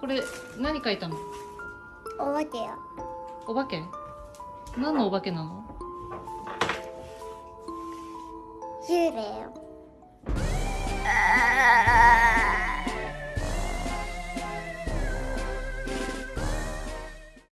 これ何書いたの？お化けよ。お化け？何のお化けなの？幽霊よ。